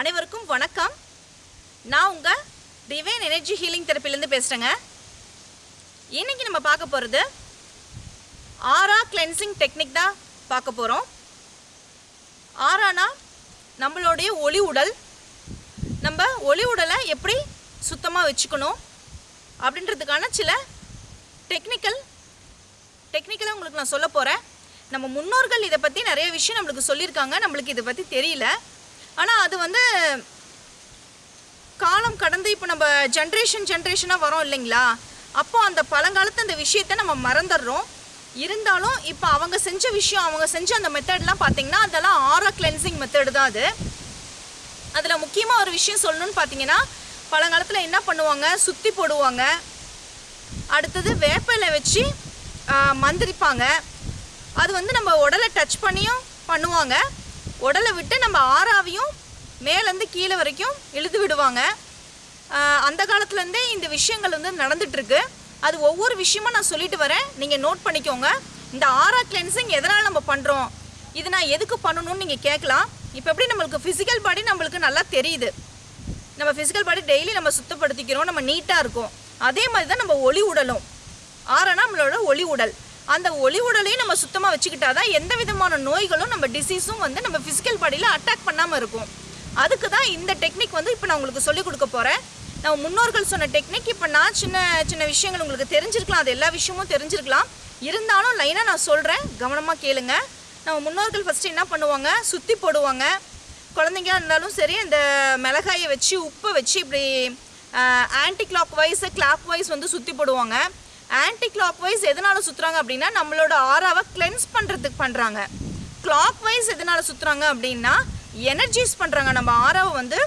அனைவருக்கும் வணக்கம். நான் உங்கள் டிவைன் எனர்ஜி ஹீலிங் தெரப்பிலேருந்து பேசுகிறேங்க இன்றைக்கி நம்ம பார்க்க போகிறது ஆரா கிளென்சிங் டெக்னிக் தான் பார்க்க போகிறோம் ஆரானா நம்மளுடைய ஒளி உடல் நம்ம ஒளி உடலை எப்படி சுத்தமாக வச்சுக்கணும் அப்படின்றதுக்கான சில டெக்னிக்கல் டெக்னிக்கலாக உங்களுக்கு நான் சொல்ல போகிறேன் நம்ம முன்னோர்கள் இதை பற்றி நிறைய விஷயம் நம்மளுக்கு சொல்லியிருக்காங்க. நம்மளுக்கு இதை பற்றி தெரியல. ஆனால் அது வந்து காலம் கடந்து இப்போ நம்ம ஜென்ரேஷன் ஜென்ரேஷனாக வரோம் இல்லைங்களா? அப்போ அந்த பழங்காலத்து அந்த விஷயத்தை நம்ம மறந்துடுறோம். இருந்தாலும் இப்போ அவங்க செஞ்ச விஷயம் அவங்க செஞ்ச அந்த மெத்தட்லாம் பார்த்தீங்கன்னா அதெல்லாம் ஆரா கிளென்சிங் மெத்தடு தான் அது. அதில் முக்கியமாக ஒரு விஷயம் சொல்லணும்னு பார்த்தீங்கன்னா பழங்காலத்தில் என்ன பண்ணுவாங்க? சுற்றி போடுவாங்க. அடுத்தது வேப்பிலை வச்சு மந்திரிப்பாங்க. அது வந்து நம்ம உடலை டச் பண்ணியும் பண்ணுவாங்க. உடலை விட்டு நம்ம ஆறாவையும் மேலேருந்து கீழே வரைக்கும் இழுத்து விடுவாங்க. அந்த காலத்துலேருந்தே இந்த விஷயங்கள் வந்து நடந்துகிட்ருக்கு அது ஒவ்வொரு விஷயமும் நான் சொல்லிட்டு வரேன். நீங்கள் நோட் பண்ணிக்கோங்க. இந்த ஆரா கிளென்சிங் எதனால் நம்ம பண்ணுறோம் இது நான் எதுக்கு பண்ணணும்னு நீங்கள் கேட்கலாம். இப்போ எப்படி நம்மளுக்கு ஃபிசிக்கல் பாடி நம்மளுக்கு நல்லா தெரியுது. நம்ம ஃபிசிக்கல் பாடி டெய்லி நம்ம சுத்தப்படுத்திக்கிறோம். நம்ம நீட்டாக இருக்கும். அதே மாதிரி தான் நம்ம ஒளி உடலும். ஆறனா நம்மளோட ஒளி உடல். அந்த ஒளி உடலையும் நம்ம சுத்தமாக வச்சுக்கிட்டா தான் எந்த விதமான நோய்களும் நம்ம டிசீஸும் வந்து நம்ம ஃபிசிக்கல் பாடியில் அட்டாக் பண்ணாமல் இருக்கும். அதுக்கு தான் இந்த டெக்னிக் வந்து இப்போ நான் உங்களுக்கு சொல்லிக் கொடுக்க போகிறேன் நம்ம முன்னோர்கள் சொன்ன டெக்னிக் இப்போ நான் சின்ன சின்ன விஷயங்கள் உங்களுக்கு தெரிஞ்சிருக்கலாம். அது எல்லா விஷயமும் தெரிஞ்சிருக்கலாம். இருந்தாலும் லைனாக நான் சொல்கிறேன் கவனமாக கேளுங்க. நம்ம முன்னோர்கள் ஃபஸ்ட்டு என்ன பண்ணுவாங்க? சுற்றி போடுவாங்க. குழந்தைங்க இருந்தாலும் சரி இந்த மிளகாயை வச்சு உப்பை வச்சு இப்படி anticlockwise clockwise வந்து சுற்றி போடுவாங்க. ஆன்டி கிளாக் வைஸ் எதனால் சுற்றுறாங்க அப்படின்னா நம்மளோட ஆறாவை கிளென்ஸ் பண்ணுறதுக்கு பண்ணுறாங்க கிளாக் வைஸ் எதனால் சுற்றுறாங்க அப்படின்னா எனர்ஜைஸ் பண்ணுறாங்க நம்ம ஆறாவை வந்து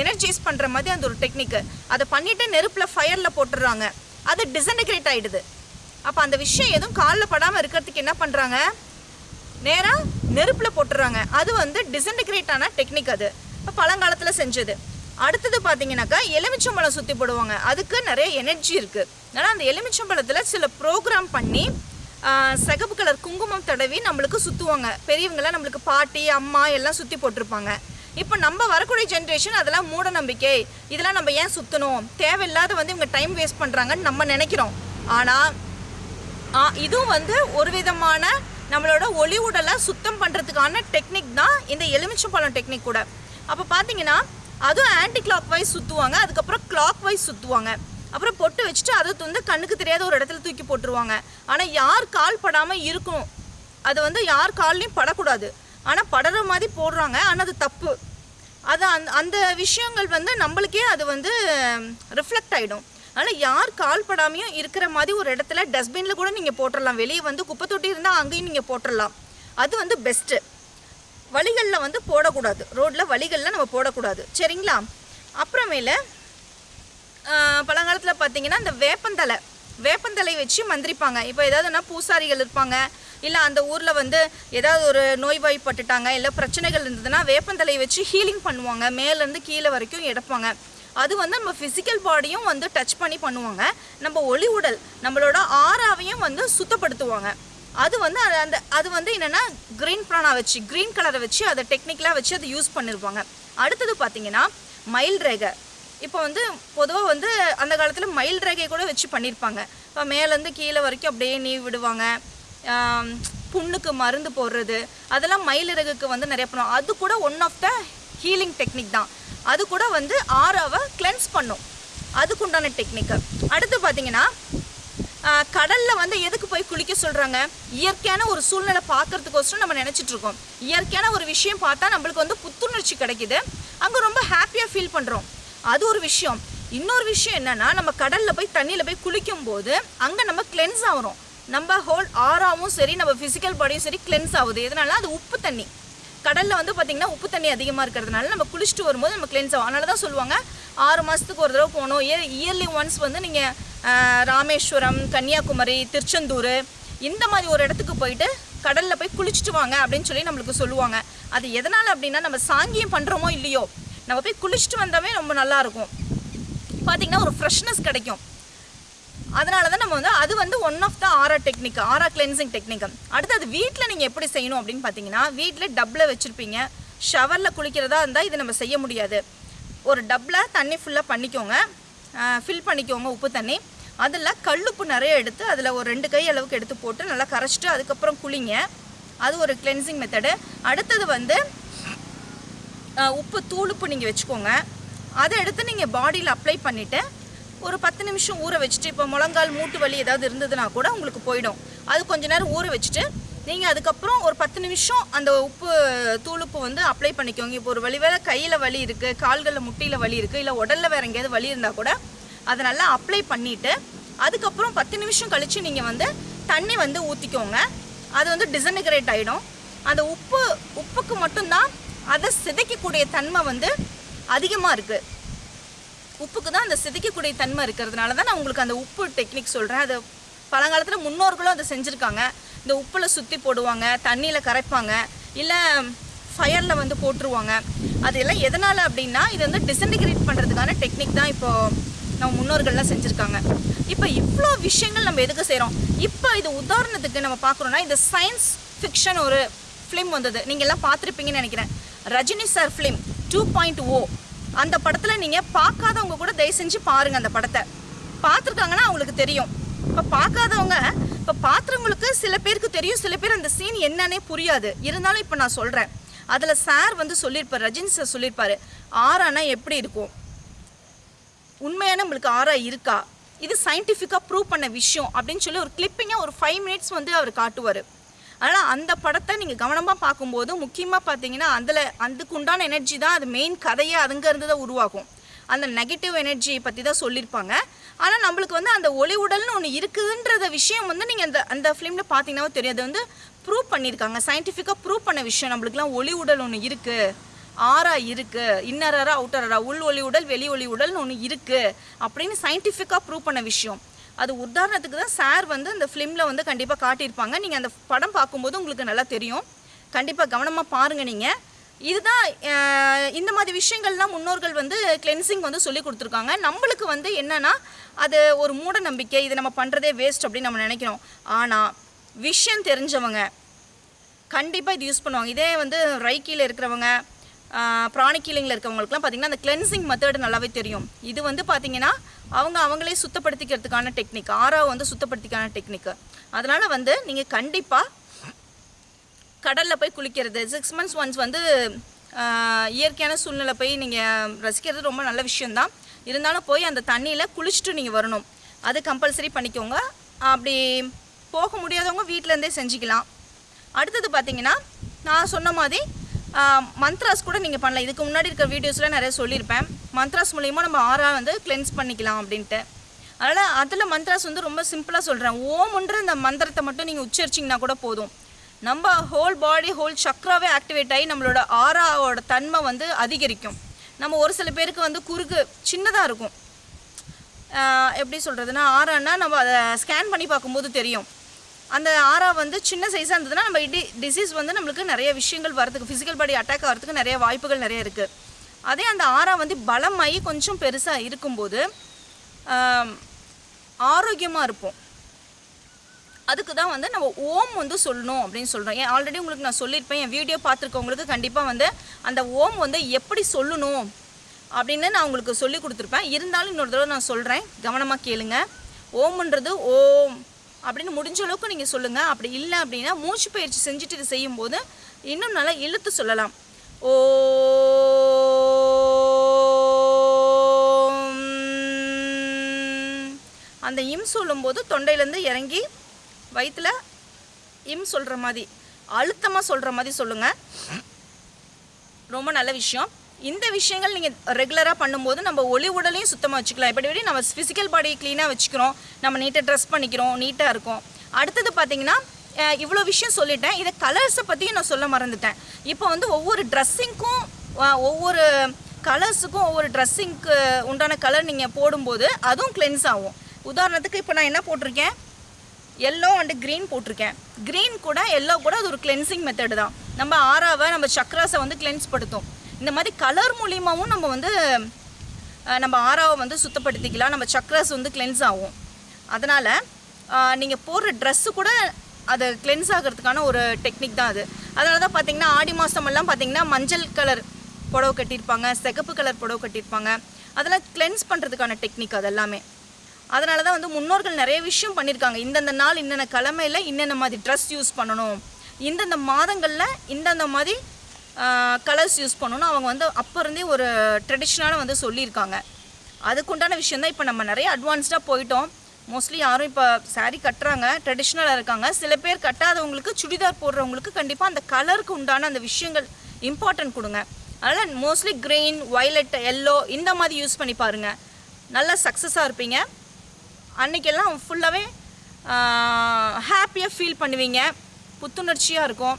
எனர்ஜைஸ் பண்ணுற மாதிரி அந்த ஒரு டெக்னிக்கு அதை பண்ணிவிட்டு நெருப்பில் ஃபயரில் போட்டுடுறாங்க. அது டிசன்டிகிரேட் ஆகிடுது அப்போ அந்த விஷயம் எதுவும் காலில் படாமல் இருக்கிறதுக்கு என்ன பண்ணுறாங்க நேராக நெருப்பில் போட்டுடுறாங்க. அது வந்து டிசன்டிகிரேட் ஆன டெக்னிக் அது. இப்போ பழங்காலத்தில் செஞ்சது. அடுத்தது பார்த்தீங்கன்னாக்கா எலுமிச்சம்பழம் சுற்றி போடுவாங்க. அதுக்கு நிறைய எனர்ஜி இருக்குது அதனால் அந்த எலுமிச்சம்பழத்தில் சில ப்ரோக்ராம் பண்ணி சிகப்பு கலர் குங்குமம் தடவி நம்மளுக்கு சுற்றுவாங்க பெரியவங்களாம் நம்மளுக்கு பாட்டி அம்மா எல்லாம் சுற்றி போட்டிருப்பாங்க. இப்போ நம்ம வரக்கூடிய ஜென்ரேஷன் அதெல்லாம் மூட நம்பிக்கை இதெல்லாம் நம்ம ஏன் சுற்றணும் தேவையில்லாத வந்து இவங்க டைம் வேஸ்ட் பண்ணுறாங்கன்னு நம்ம நினைக்கிறோம். ஆனால் இதுவும் வந்து ஒரு விதமான நம்மளோட ஒளி உடலை சுத்தம் பண்ணுறதுக்கான டெக்னிக் தான் இந்த எலுமிச்சம்பழம் டெக்னிக் கூட. அப்போ பார்த்தீங்கன்னா அதுவும் ஆன்டி கிளாக் வைஸ் சுற்றுவாங்க அதுக்கப்புறம் கிளாக் வைஸ் சுற்றுவாங்க அப்புறம் பொட்டு வச்சுட்டு அதை வந்து கண்ணுக்கு தெரியாத ஒரு இடத்துல தூக்கி போட்டுருவாங்க. ஆனால் யார் கால் படாமல் இருக்கணும்? அது வந்து யார் கால்லையும் படக்கூடாது. ஆனால் படுற மாதிரி போடுறாங்க. ஆனால் அது தப்பு. அது அந் அந்த விஷயங்கள் வந்து நம்மளுக்கே அது வந்து ரிஃப்ளெக்ட் ஆகிடும் அதனால் யார் கால் படாமையும் இருக்கிற மாதிரி ஒரு இடத்துல டஸ்ட்பினில் கூட நீங்கள் போட்டுடலாம் வெளியே வந்து குப்பை தொட்டி இருந்தால் அங்கேயும் நீங்கள் போட்டுடலாம் அது வந்து பெஸ்ட்டு வழிகளில் வந்து போடக்கூடாது. ரோட்டில் வழிகளில் நம்ம போடக்கூடாது. சரிங்களா? அப்புறமேல பழங்காலத்தில் பார்த்தீங்கன்னா இந்த வேப்பந்தலை வேப்பந்தலை வச்சு மந்திரிப்பாங்க. இப்போ ஏதாவதுனா பூசாரிகள் இருப்பாங்க இல்லை அந்த ஊரில் வந்து ஏதாவது ஒரு நோய்வாய்ப்பட்டுட்டாங்க இல்லை பிரச்சனைகள் இருந்ததுன்னா வேப்பந்தலை வச்சு ஹீலிங் பண்ணுவாங்க. மேலேருந்து கீழே வரைக்கும் எடுப்பாங்க. அது வந்து நம்ம ஃபிசிக்கல் பாடியும் வந்து டச் பண்ணி பண்ணுவாங்க. நம்ம ஒளி உடல் நம்மளோட ஆறாவையும் வந்து சுத்தப்படுத்துவாங்க. அது வந்து அது அந்த அது வந்து என்னென்னா க்ரீன் ப்ரானா வச்சு க்ரீன் கலரை வச்சு அதை டெக்னிக்கலாக வச்சு அதை யூஸ் பண்ணியிருப்பாங்க அடுத்தது பார்த்தீங்கன்னா மயில் ரேகை இப்போ வந்து பொதுவாக வந்து அந்த காலத்தில் மயில் ரேகை கூட வச்சு பண்ணியிருப்பாங்க இப்போ மேலேருந்து கீழே வரைக்கும் அப்படியே நீ விடுவாங்க. புண்ணுக்கு மருந்து போடுறது. அதெல்லாம் மயில் இறகுக்கு வந்து நிறைய பண்ணுவோம் அது கூட one of the healing technique தான். அது கூட வந்து ஆறாவை கிளென்ஸ் பண்ணும். அதுக்குண்டான டெக்னிக்கு அடுத்து பார்த்தீங்கன்னா கடல்ல வந்து எதுக்கு போய் குளிக்க சொல்றாங்க? இயற்கையான ஒரு சூழ்நிலை பார்க்கறதுக்கோசரம் நம்ம நினைச்சிட்டு இருக்கோம். இயற்கையான ஒரு விஷயம் பார்த்தா நம்மளுக்கு வந்து புத்துணர்ச்சி கிடைக்குது. அங்க ரொம்ப ஹாப்பியா ஃபீல் பண்றோம். அது ஒரு விஷயம். இன்னொரு விஷயம் என்னன்னா நம்ம கடல்ல போய் தண்ணியில போய் குளிக்கும் போது அங்க நம்ம கிளென்ஸ் ஆகிறோம். நம்ம ஹோல் ஆறாவும் சரி நம்ம ஃபிசிக்கல் பாடியும் சரி கிளென்ஸ் ஆகுது. எதனால? அது உப்பு தண்ணி. கடலில் வந்து பார்த்திங்கன்னா உப்பு தண்ணி அதிகமாக இருக்கிறதுனால நம்ம குளிச்சுட்டு வரும்போது நம்ம கிளென்ஸ் ஆகும். அதனால தான் சொல்லுவாங்க ஆறு மாதத்துக்கு ஒரு தடவை போகணும். இயர் இயர்லி ஒன்ஸ் வந்து நீங்கள் ராமேஸ்வரம் கன்னியாகுமரி திருச்செந்தூர் இந்த மாதிரி ஒரு இடத்துக்கு போயிட்டு கடலில் போய் குளிச்சுட்டு வாங்க அப்படின்னு சொல்லி நம்மளுக்கு சொல்லுவாங்க. அது எதனால் அப்படின்னா நம்ம சாங்கியம் பண்ணுறோமோ இல்லையோ நம்ம போய் குளிச்சுட்டு வந்தாவே ரொம்ப நல்லாயிருக்கும் பார்த்திங்கன்னா ஒரு ஃப்ரெஷ்னஸ் கிடைக்கும். அதனால தான் நம்ம வந்து அது வந்து one of the aura technique aura cleansing technique அடுத்து அது வீட்டில் நீங்கள் எப்படி செய்யணும் அப்படின்னு பார்த்தீங்கன்னா வீட்டில் டப்பில் வச்சுருப்பீங்க. ஷவரில் குளிக்கிறதா இருந்தால் இது நம்ம செய்ய முடியாது. ஒரு டப்பில் தண்ணி ஃபுல்லாக பண்ணிக்கோங்க. ஃபில் பண்ணிக்கோங்க உப்பு தண்ணி. அதில் கல்லுப்பு நிறைய எடுத்து அதில் ஒரு ரெண்டு கை அளவுக்கு எடுத்து போட்டு நல்லா கரைச்சிட்டு அதுக்கப்புறம் குளிங்க. அது ஒரு கிளென்சிங் மெத்தடு அடுத்தது வந்து உப்பு தூளுப்பு நீங்கள் வச்சுக்கோங்க. அதை எடுத்து நீங்கள் பாடியில் அப்ளை பண்ணிவிட்டு ஒரு பத்து நிமிஷம் ஊற வச்சுட்டு இப்போ முழங்கால் மூட்டு வலி ஏதாவது இருந்ததுன்னா கூட உங்களுக்கு போயிடும். அது கொஞ்ச நேரம் ஊற வச்சுட்டு நீங்கள் அதுக்கப்புறம் ஒரு பத்து நிமிஷம் அந்த உப்பு தூளுப்பு வந்து அப்ளை பண்ணிக்கோங்க. இப்போ ஒரு வழி வேற கையில் வலி இருக்குது கால்களில் முட்டியில் வலி இருக்குது இல்லை உடலில் வேற எங்கேயாவது வலி இருந்தால் கூட அதை நல்லா அப்ளை பண்ணிவிட்டு அதுக்கப்புறம் பத்து நிமிஷம் கழித்து நீங்கள் வந்து தண்ணி வந்து ஊற்றிக்கோங்க அது வந்து டிசன்டிகிரேட் ஆகிடும் அந்த உப்பு உப்புக்கு மட்டும்தான் அதை சிதைக்கக்கூடிய தன்மை வந்து அதிகமாக இருக்குது உப்புக்கு தான் அந்த சிதைக்கக்கூடிய தன்மை இருக்கிறதுனால தான் நான் உங்களுக்கு அந்த உப்பு டெக்னிக் சொல்கிறேன் அது பழங்காலத்தில் முன்னோர்களும் அதை செஞ்சுருக்காங்க. இந்த உப்பில் சுற்றி போடுவாங்க தண்ணியில் கரைப்பாங்க இல்லை ஃபயரில் வந்து போட்டுருவாங்க. அது எல்லாம் எதனால் அப்படின்னா இது வந்து டிசன்டிகிரேட் பண்ணுறதுக்கான டெக்னிக் தான் இப்போது நம்ம முன்னோர்கள்லாம் செஞ்சுருக்காங்க. இப்போ இவ்வளோ விஷயங்கள் நம்ம எதுக்கு செய்கிறோம் இப்போ இது உதாரணத்துக்கு நம்ம பார்க்குறோன்னா இந்த சயின்ஸ் ஃபிக்ஷன் ஒரு ஃபிலிம் வந்தது. நீங்கள் எல்லாம் பார்த்துருப்பீங்கன்னு நினைக்கிறேன். Rajini sir film two point O அந்த படத்தில் நீங்கள் பார்க்காதவங்க கூட தயவு செஞ்சு பாருங்கள் அந்த படத்தை. பார்த்துருக்காங்கன்னா அவங்களுக்கு தெரியும். இப்போ பார்க்காதவங்க இப்போ பார்த்துறவங்களுக்கு சில பேருக்கு தெரியும் சில பேர் அந்த சீன் என்னன்னே புரியாது. இருந்தாலும் இப்போ நான் சொல்கிறேன் அதில் சார் வந்து சொல்லியிருப்பார் ரஜினி சார் சொல்லியிருப்பார் ஆறானா எப்படி இருக்கும்? உண்மையான நம்மளுக்கு ஆறா இருக்கா? இது சயின்டிஃபிக்காக ப்ரூவ் பண்ண விஷயம் அப்படின்னு சொல்லி ஒரு கிளிப்பிங்காக ஒரு ஃபைவ் மினிட்ஸ் வந்து அவர் காட்டுவார். அதனால் அந்த படத்தை நீங்கள் கவனமாக பார்க்கும்போது முக்கியமாக பார்த்தீங்கன்னா அதில் அதுக்கு உண்டான எனர்ஜி தான் அது மெயின் கதையே அதுங்கேருந்து தான் உருவாகும். அந்த நெகட்டிவ் எனர்ஜி பற்றி தான் சொல்லியிருப்பாங்க ஆனால் நம்மளுக்கு வந்து அந்த ஒளி உடல்னு ஒன்று இருக்குதுன்றத விஷயம் வந்து நீங்கள் அந்த அந்த ஃபிலிமில் பார்த்தீங்கன்னா தெரியும். அது வந்து ப்ரூவ் பண்ணியிருக்காங்க. சயின்டிஃபிக்காக ப்ரூவ் பண்ண விஷயம். நம்மளுக்குலாம் ஒளி உடல் ஒன்று இருக்குது ஆறா இருக்குது இன்னர் அறா உள் ஒளி உடல் வெளி ஒளி உடல்னு ஒன்று இருக்குது அப்படின்னு சயின்டிஃபிக்காக ப்ரூவ் பண்ண விஷயம். அது உதாரணத்துக்கு தான் சார் வந்து அந்த ஃபிலிமில் வந்து கண்டிப்பாக காட்டியிருப்பாங்க. நீங்கள் அந்த படம் பார்க்கும்போது உங்களுக்கு நல்லா தெரியும். கண்டிப்பாக கவனமாக பாருங்கள் நீங்கள் இதுதான் இந்த மாதிரி விஷயங்கள்லாம் முன்னோர்கள் வந்து கிளென்சிங் வந்து சொல்லி கொடுத்துருக்காங்க. நம்மளுக்கு வந்து என்னென்னா அது ஒரு மூட நம்பிக்கை இது நம்ம பண்ணுறதே வேஸ்ட் அப்படின்னு நம்ம நினைக்கிறோம். ஆனால் விஷயம் தெரிஞ்சவங்க கண்டிப்பாக இது யூஸ் பண்ணுவாங்க. இதே வந்து ரைக்கியில் இருக்கிறவங்க ப்ராணிக் ஹீலிங்கில் இருக்கவங்களுக்குலாம் பார்த்திங்கன்னா அந்த கிளென்சிங் மெத்தடு நல்லாவே தெரியும். இது வந்து பார்த்திங்கன்னா அவங்க அவங்களே சுத்தப்படுத்திக்கிறதுக்கான டெக்னிக் ஆறாவை வந்து சுத்தப்படுத்திக்கான டெக்னிக் அதனால் வந்து நீங்கள் கண்டிப்பாக கடலில் போய் குளிக்கிறது சிக்ஸ் மந்த்ஸ் ஒன்ஸ் வந்து இயற்கையான சூழ்நிலை போய் நீங்கள் ரசிக்கிறது ரொம்ப நல்ல விஷயந்தான் இருந்தாலும் போய் அந்த தண்ணியில் குளிச்சுட்டு நீங்கள் வரணும். அது கம்பல்சரி பண்ணிக்கோங்க. அப்படி போக முடியாதவங்க வீட்டிலேருந்தே செஞ்சுக்கலாம். அடுத்தது பார்த்திங்கன்னா நான் சொன்ன மாதிரி மந்த்ராஸ் கூட நீங்கள் பண்ணலாம். இதுக்கு முன்னாடி இருக்கிற வீடியோஸில் நிறைய சொல்லியிருப்பேன். மந்த்ராஸ் மூலியமாக நம்ம ஆறா வந்து கிளென்ஸ் பண்ணிக்கலாம் அப்படின்ட்டு. அதனால் அதில் மந்த்ராஸ் வந்து ரொம்ப சிம்பிளாக சொல்கிறேன் ஓம்ன்ற இந்த மந்திரத்தை மட்டும் நீங்கள் உச்சரிச்சிங்கன்னா கூட போதும். நம்ம ஹோல் பாடி ஹோல் சக்ராவே ஆக்டிவேட் ஆகி நம்மளோட ஆறாவோட தன்மை வந்து அதிகரிக்கும். நம்ம ஒரு சில பேருக்கு வந்து குறுக்கு சின்னதாக இருக்கும். எப்படி சொல்கிறதுனா ஆறான்னா நம்ம அதை ஸ்கேன் பண்ணி பார்க்கும்போது தெரியும். அந்த ஆறா வந்து சின்ன சைஸாக இருந்ததுன்னா நம்ம இடி டிசீஸ் வந்து நம்மளுக்கு நிறைய விஷயங்கள் வரதுக்கு ஃபிசிக்கல் பாடி அட்டாக் ஆகிறதுக்கு நிறைய வாய்ப்புகள் நிறைய இருக்குது அதே அந்த ஆறா வந்து பலமாகி கொஞ்சம் பெருசாக இருக்கும்போது ஆரோக்கியமாக இருப்போம். அதுக்கு தான் வந்து நம்ம ஓம் வந்து சொல்லணும் அப்படின்னு சொல்கிறோம் ஏன் ஆல்ரெடி உங்களுக்கு நான் சொல்லியிருப்பேன். என் வீடியோ பார்த்துருக்கவங்களுக்கு கண்டிப்பாக வந்து அந்த ஓம் வந்து எப்படி சொல்லணும் அப்படின்னு நான் உங்களுக்கு சொல்லி கொடுத்துருப்பேன். இருந்தாலும் இன்னொரு தடவை நான் சொல்கிறேன் கவனமாக கேளுங்க. ஓம்ன்றது ஓம். அப்படின்னு முடிஞ்ச அளவுக்கு நீங்கள் சொல்லுங்கள் அப்படி இல்லை அப்படின்னா மூச்சு பயிற்சி செஞ்சுட்டு இது செய்யும்போது இன்னும் நல்லா இழுத்து சொல்லலாம். ஓ அந்த இம் சொல்லும்போது தொண்டையிலேருந்து இறங்கி வயிற்றுல இம் சொல்கிற மாதிரி அழுத்தமாக சொல்கிற மாதிரி சொல்லுங்கள் ரொம்ப நல்ல விஷயம். இந்த விஷயங்கள் நீங்கள் ரெகுலராக பண்ணும்போது நம்ம ஒளி உடலையும் சுத்தமாக வச்சுக்கலாம். இப்படி நம்ம ஃபிசிக்கல் பாடியை க்ளீனாக வச்சுக்கிறோம். நம்ம நீட்டாக ட்ரெஸ் பண்ணிக்கிறோம். நீட்டாக இருக்கும். அடுத்தது பார்த்திங்கன்னா இவ்வளோ விஷயம் சொல்லிட்டேன். இதை கலர்ஸை பற்றியும் நான் சொல்ல மறந்துட்டேன். இப்போ வந்து ஒவ்வொரு ட்ரெஸ்ஸிங்க்கும் ஒவ்வொரு கலர்ஸுக்கும் ஒவ்வொரு ட்ரெஸ்ஸிங்க்கு உண்டான கலர் நீங்கள் போடும்போது அதுவும் கிளென்ஸ் ஆகும். உதாரணத்துக்கு இப்போ நான் என்ன போட்டிருக்கேன்? எல்லோ அண்டு க்ரீன் போட்டிருக்கேன். க்ரீன் கூட எல்லோ கூட அது ஒரு கிளென்சிங் மெத்தடு தான். நம்ம ஆறாவை நம்ம சக்ராஸை வந்து கிளென்ஸ் படுத்தும். இந்த மாதிரி கலர் மூலியமாகவும் நம்ம வந்து நம்ம ஆறாவை வந்து சுத்தப்படுத்திக்கலாம். நம்ம சக்ரஸ் வந்து கிளென்ஸ் ஆகும். அதனால் நீங்கள் போடுற ட்ரெஸ்ஸு கூட அது கிளென்ஸ் ஆகிறதுக்கான ஒரு டெக்னிக் தான் அது. அதனால தான் பார்த்தீங்கன்னா ஆடி மாதமெல்லாம் பார்த்திங்கன்னா பார்த்தீங்கன்னா மஞ்சள் கலர் புடவை கட்டியிருப்பாங்க சிகப்பு கலர் புடவை கட்டியிருப்பாங்க. அதெல்லாம் கிளென்ஸ் பண்ணுறதுக்கான டெக்னிக் அது எல்லாமே. அதனால தான் வந்து முன்னோர்கள் நிறைய விஷயம் பண்ணியிருக்காங்க. இந்தந்த நாள் இன்னென்ன கிழமையில் இன்னென்ன மாதிரி ட்ரெஸ் யூஸ் பண்ணணும்? இந்தந்த மாதங்களில் இந்தந்த மாதிரி கலர்ஸ் யூஸ் பண்ணணும் அவங்க வந்து அப்போ இருந்தே ஒரு ட்ரெடிஷ்னலாக வந்து சொல்லியிருக்காங்க. அதுக்குண்டான விஷயம் தான் இப்போ நம்ம நிறைய அட்வான்ஸ்டாக போயிட்டோம். மோஸ்ட்லி யாரும் இப்போ சாரீ கட்டுறாங்க ட்ரெடிஷ்னலாக இருக்காங்க. சில பேர் கட்டாதவங்களுக்கு சுடிதார் போடுறவங்களுக்கு கண்டிப்பாக அந்த கலருக்கு உண்டான அந்த விஷயங்கள் இம்பார்ட்டன்ட் கொடுங்க. அதனால் மோஸ்ட்லி க்ரீன் வயலட் எல்லோ இந்த மாதிரி யூஸ் பண்ணி பாருங்கள் நல்லா சக்ஸஸாக இருப்பீங்க. அன்றைக்கெல்லாம் ஃபுல்லாகவே ஹாப்பியாக ஃபீல் பண்ணுவீங்க. புத்துணர்ச்சியாக இருக்கும்.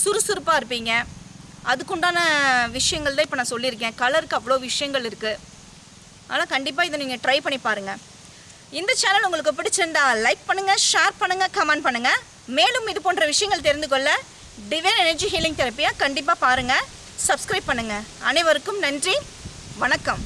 சுறுசுறுப்பாக இருப்பீங்க. அதுக்குண்டான விஷயங்கள் தான் இப்போ நான் சொல்லியிருக்கேன். கலருக்கு அவ்வளோ விஷயங்கள் இருக்குது அதனால் கண்டிப்பாக இதை நீங்கள் ட்ரை பண்ணி பாருங்கள் இந்த சேனல் உங்களுக்கு பிடிச்சிருந்தா லைக் பண்ணுங்கள் ஷேர் பண்ணுங்கள் கமெண்ட் பண்ணுங்கள் மேலும் இது போன்ற விஷயங்கள் தெரிந்து கொள்ள டிவைன் எனர்ஜி ஹீலிங் தெரப்பியாக கண்டிப்பாக பாருங்கள் சப்ஸ்கிரைப் பண்ணுங்கள் அனைவருக்கும் நன்றி. வணக்கம்.